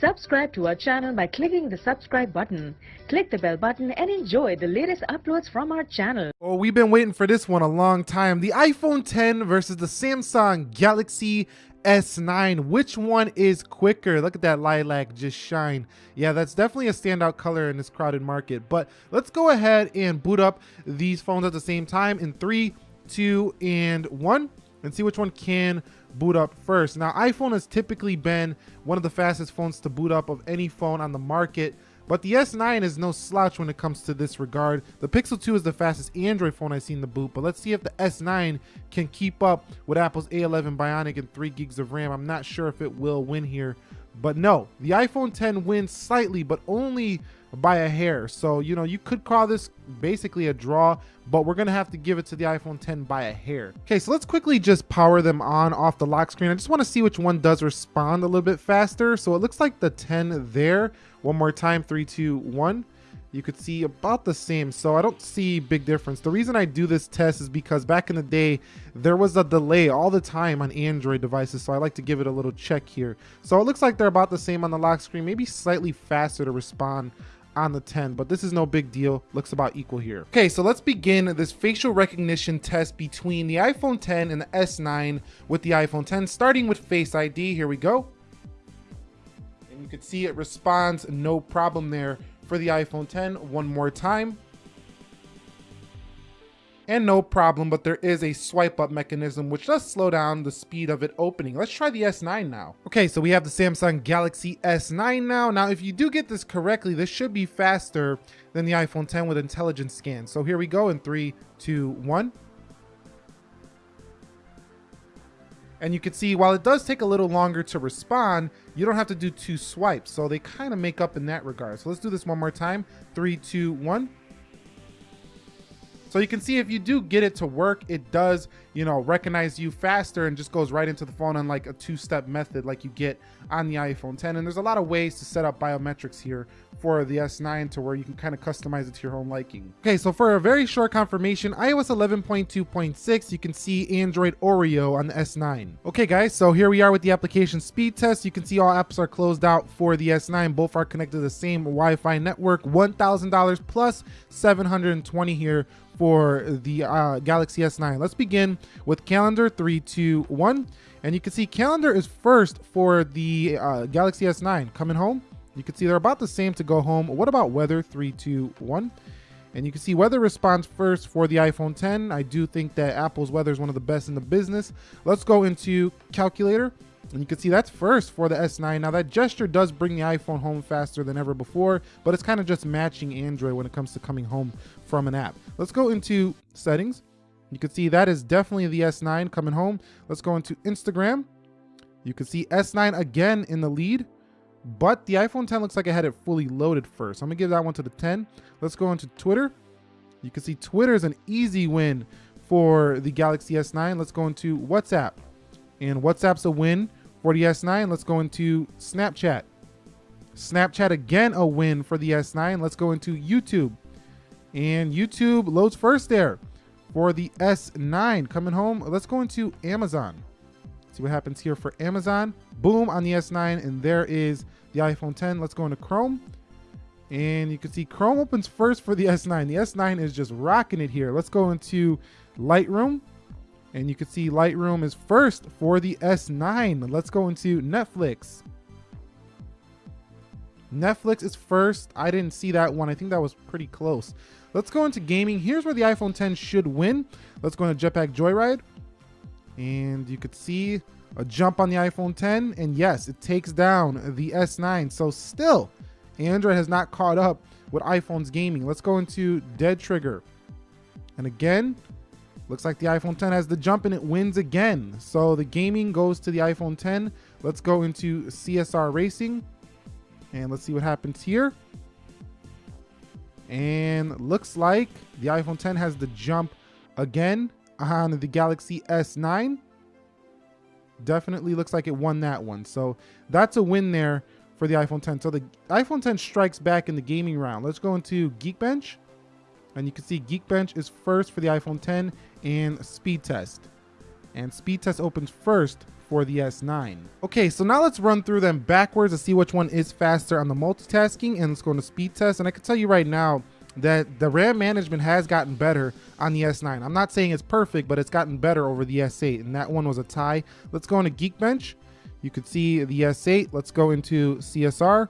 Subscribe to our channel by clicking the subscribe button. Click the bell button and enjoy the latest uploads from our channel. Oh, we've been waiting for this one a long time. The iPhone 10 versus the Samsung Galaxy S9. Which one is quicker? Look at that lilac just shine. Yeah, that's definitely a standout color in this crowded market. But let's go ahead and boot up these phones at the same time in three, two, and one and see which one can boot up first. Now, iPhone has typically been one of the fastest phones to boot up of any phone on the market, but the S9 is no slouch when it comes to this regard. The Pixel 2 is the fastest Android phone I've seen to boot, but let's see if the S9 can keep up with Apple's A11 Bionic and 3 gigs of RAM. I'm not sure if it will win here, but no, the iPhone 10 wins slightly, but only by a hair. So, you know, you could call this basically a draw, but we're going to have to give it to the iPhone 10 by a hair. Okay, so let's quickly just power them on off the lock screen. I just want to see which one does respond a little bit faster. So it looks like the 10 there. One more time, three, two, one you could see about the same. So I don't see big difference. The reason I do this test is because back in the day, there was a delay all the time on Android devices. So I like to give it a little check here. So it looks like they're about the same on the lock screen, maybe slightly faster to respond on the 10, but this is no big deal. Looks about equal here. Okay, so let's begin this facial recognition test between the iPhone 10 and the S9 with the iPhone 10, starting with Face ID. Here we go. And you can see it responds no problem there for the iPhone 10 one more time. And no problem, but there is a swipe up mechanism which does slow down the speed of it opening. Let's try the S9 now. Okay, so we have the Samsung Galaxy S9 now. Now, if you do get this correctly, this should be faster than the iPhone 10 with Intelligent Scan. So here we go in three, two, one. And you can see while it does take a little longer to respond, you don't have to do two swipes. So they kind of make up in that regard. So let's do this one more time. Three, two, one. So you can see if you do get it to work, it does, you know, recognize you faster and just goes right into the phone on like a two-step method like you get on the iPhone 10. And there's a lot of ways to set up biometrics here for the S9 to where you can kind of customize it to your own liking. Okay, so for a very short confirmation, iOS 11.2.6, you can see Android Oreo on the S9. Okay guys, so here we are with the application speed test. You can see all apps are closed out for the S9. Both are connected to the same Wi-Fi network, $1,000 plus 720 here for the uh, Galaxy S9. Let's begin with calendar three, two, one. And you can see calendar is first for the uh, Galaxy S9 coming home. You can see they're about the same to go home. What about weather? Three, two, one. And you can see weather responds first for the iPhone 10. I do think that Apple's weather is one of the best in the business. Let's go into calculator. And you can see that's first for the S9. Now that gesture does bring the iPhone home faster than ever before, but it's kind of just matching Android when it comes to coming home from an app. Let's go into settings. You can see that is definitely the S9 coming home. Let's go into Instagram. You can see S9 again in the lead, but the iPhone 10 looks like I had it fully loaded first. I'm gonna give that one to the 10. Let's go into Twitter. You can see Twitter is an easy win for the Galaxy S9. Let's go into WhatsApp. And WhatsApp's a win for the S9. Let's go into Snapchat. Snapchat again a win for the S9. Let's go into YouTube. And YouTube loads first there for the S9 coming home. Let's go into Amazon. See what happens here for Amazon. Boom on the S9 and there is the iPhone 10. Let's go into Chrome. And you can see Chrome opens first for the S9. The S9 is just rocking it here. Let's go into Lightroom. And you can see Lightroom is first for the S9. Let's go into Netflix. Netflix is first. I didn't see that one. I think that was pretty close. Let's go into gaming. Here's where the iPhone 10 should win. Let's go into Jetpack Joyride. And you could see a jump on the iPhone 10. And yes, it takes down the S9. So still, Android has not caught up with iPhone's gaming. Let's go into Dead Trigger. And again, looks like the iPhone 10 has the jump and it wins again. So the gaming goes to the iPhone 10. Let's go into CSR Racing. And let's see what happens here. And looks like the iPhone 10 has the jump again on the Galaxy S9. Definitely looks like it won that one. So that's a win there for the iPhone 10. So the iPhone 10 strikes back in the gaming round. Let's go into Geekbench. And you can see Geekbench is first for the iPhone 10 and Speed Test. And Speed Test opens first for the S9. Okay, so now let's run through them backwards to see which one is faster on the multitasking and let's go into speed test. And I can tell you right now that the RAM management has gotten better on the S9. I'm not saying it's perfect, but it's gotten better over the S8 and that one was a tie. Let's go into Geekbench. You could see the S8. Let's go into CSR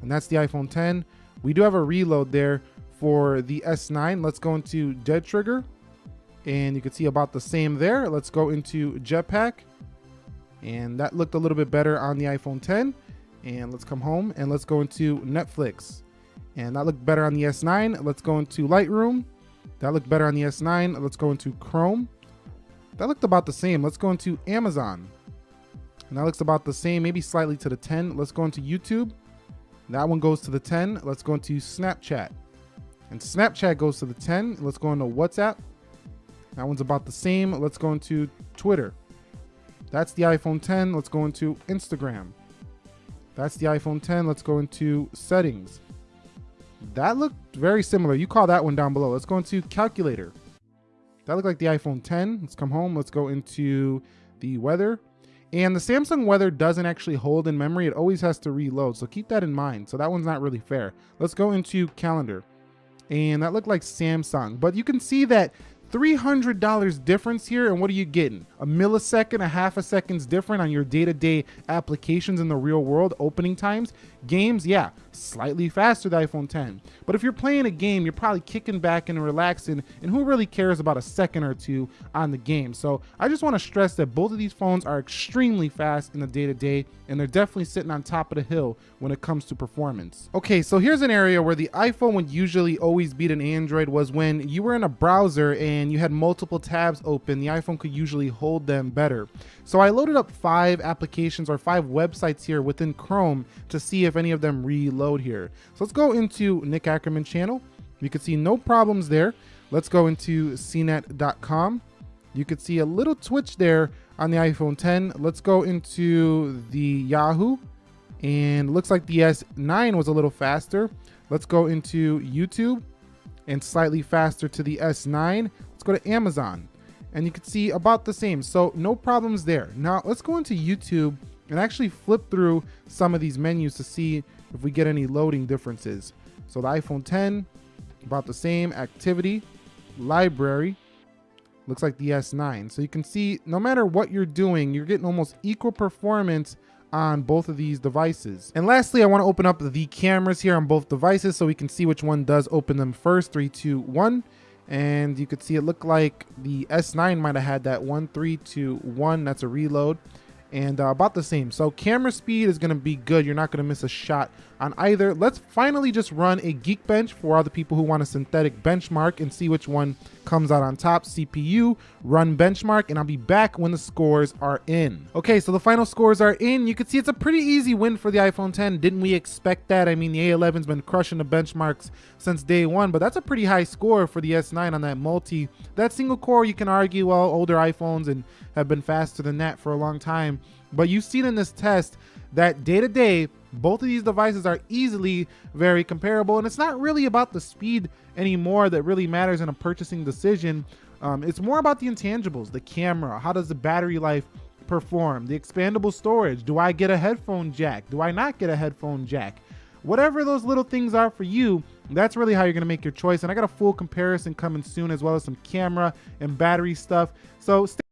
and that's the iPhone 10. We do have a reload there for the S9. Let's go into Dead Trigger. And you can see about the same there. Let's go into Jetpack. And that looked a little bit better on the iPhone 10 and let's come home and let's go into Netflix. And that looked better on the S9 let's go into Lightroom. That looked better on the S9 let's go into Chrome. That looked about the same. Let's go into Amazon. And that looks about the same maybe slightly to the 10 let's go into YouTube. That one goes to the 10 let's go into Snapchat and Snapchat goes to the 10 let's go into WhatsApp that one's about the same let's go into Twitter that's the iPhone 10. Let's go into Instagram. That's the iPhone 10. Let's go into settings. That looked very similar. You call that one down below. Let's go into calculator. That looked like the iPhone 10. Let's come home. Let's go into the weather. And the Samsung weather doesn't actually hold in memory. It always has to reload. So keep that in mind. So that one's not really fair. Let's go into calendar. And that looked like Samsung. But you can see that $300 difference here and what are you getting? A millisecond a half a second's different on your day-to-day applications in the real world opening times? Games yeah slightly faster than iphone 10 but if you're playing a game you're probably kicking back and relaxing and who really cares about a second or two on the game? So i just want to stress that both of these phones are extremely fast in the day-to-day and they're definitely sitting on top of the hill when it comes to performance. Okay so here's an area where the iphone would usually always beat an android was when you were in a browser and and you had multiple tabs open, the iPhone could usually hold them better. So I loaded up five applications or five websites here within Chrome to see if any of them reload here. So let's go into Nick Ackerman channel. You can see no problems there. Let's go into cnet.com. You could see a little twitch there on the iPhone 10. Let's go into the Yahoo and looks like the S9 was a little faster. Let's go into YouTube and slightly faster to the S9 Let's go to Amazon and you can see about the same. So no problems there. Now let's go into YouTube and actually flip through some of these menus to see if we get any loading differences. So the iPhone 10, about the same activity, library, looks like the S9. So you can see no matter what you're doing, you're getting almost equal performance on both of these devices. And lastly, I wanna open up the cameras here on both devices so we can see which one does open them first. Three, two, one and you could see it looked like the S9 might have had that 1 3 2 1 that's a reload and uh, about the same. So camera speed is to be good. You're not to miss a shot on either. Let's finally just run a Geekbench for all the people who want a synthetic benchmark and see which one comes out on top. CPU run benchmark and I'll be back when the scores are in. Okay so the final scores are in. You can see it's a pretty easy win for the iPhone 10 didn't we expect that? I mean the A11's been crushing the benchmarks since day one but that's a pretty high score for the S9 on that multi. That single core you can argue well older iPhones and have been faster than that for a long time. But you've seen in this test that day to day, both of these devices are easily very comparable. And it's not really about the speed anymore that really matters in a purchasing decision. Um, it's more about the intangibles, the camera, how does the battery life perform, the expandable storage. Do I get a headphone jack? Do I not get a headphone jack? Whatever those little things are for you, that's really how you're gonna make your choice. And I got a full comparison coming soon as well as some camera and battery stuff. So stay